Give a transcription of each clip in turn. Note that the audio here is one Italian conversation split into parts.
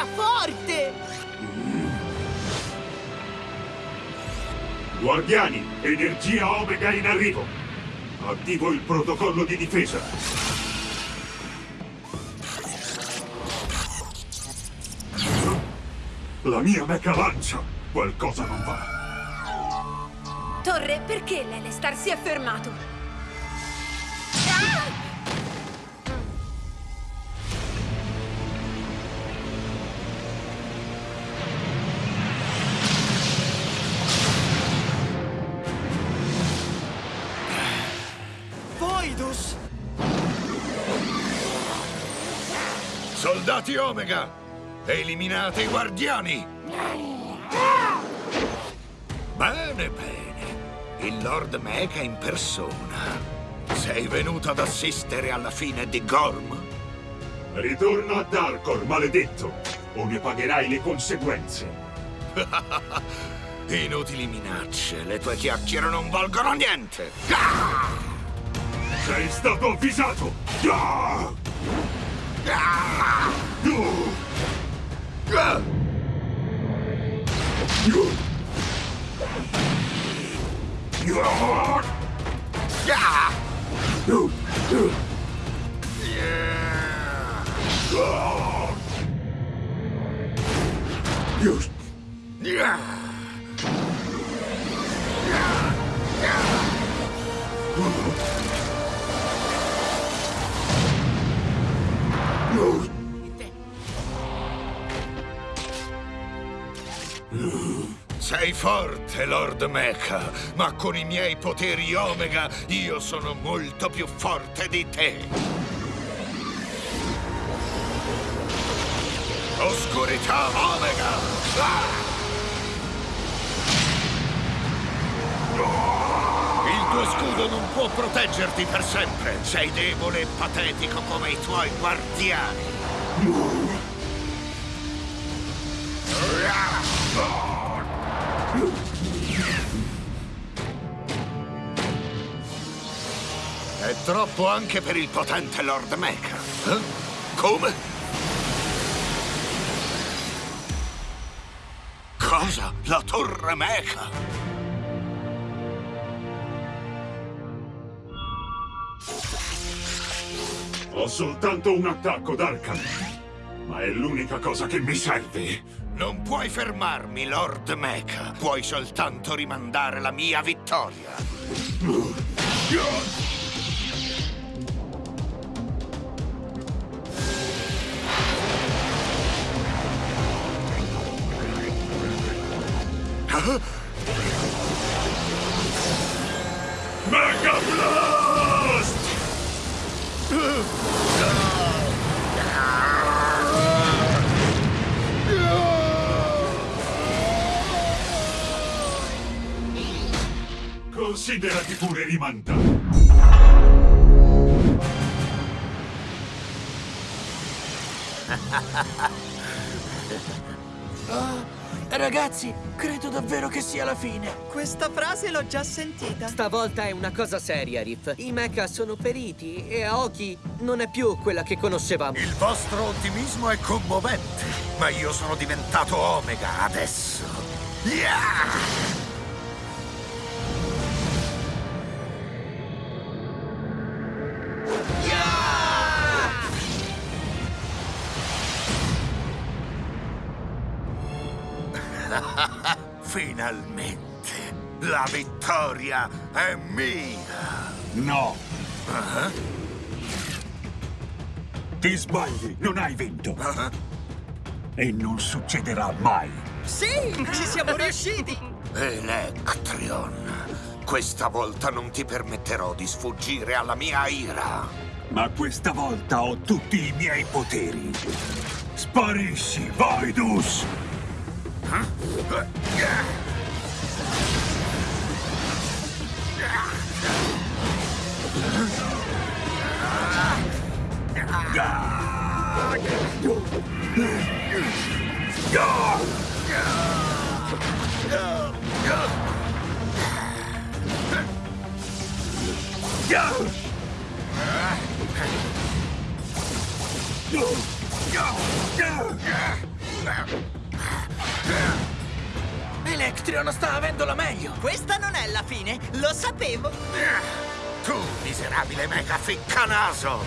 è forte! Guardiani, energia Omega in arrivo! Attivo il protocollo di difesa! La mia mecha lancia! Qualcosa non va! Torre, perché l'Elestar si è fermato? Soldati Omega! Eliminate i guardiani! Bene, bene. Il Lord Mecha in persona. Sei venuto ad assistere alla fine di Gorm? Ritorno a Darkor, maledetto! O ne pagherai le conseguenze. Inutili minacce, le tue chiacchiere non valgono niente! Sei stato avvisato! Yeah! Ah! Uh! Yeah! Sei forte, Lord Mecha, ma con i miei poteri Omega io sono molto più forte di te. Oscurità Omega! Ah! Il tuo scudo non può proteggerti per sempre. Sei debole e patetico come i tuoi guardiani. È troppo anche per il potente Lord Mecha. Eh? Come? Cosa? La torre Mecha? Ho soltanto un attacco, Darkan. Ma è l'unica cosa che mi serve. Non puoi fermarmi, Lord Mecha. Puoi soltanto rimandare la mia vittoria. Mega Considerati pure rimandato. Ragazzi, credo davvero che sia la fine. Questa frase l'ho già sentita. Stavolta è una cosa seria, Riff. I mecha sono periti e Aoki non è più quella che conoscevamo. Il vostro ottimismo è commovente, ma io sono diventato Omega adesso. Yeah! Finalmente! La vittoria è mia! No. Ti sbagli, non hai vinto. E non succederà mai. Sì, ci siamo riusciti. Electrion, questa volta non ti permetterò di sfuggire alla mia ira. Ma questa volta ho tutti i miei poteri. Sparisci, Yeah! Electrion sta avendo la meglio! Questa non è la fine, lo sapevo! Eh, tu, miserabile mega ficcanaso!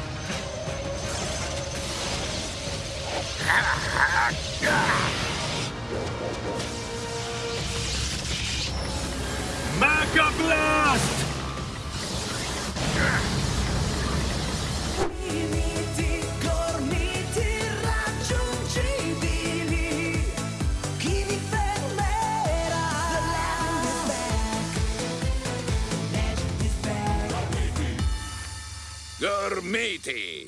Mega Blast! matey.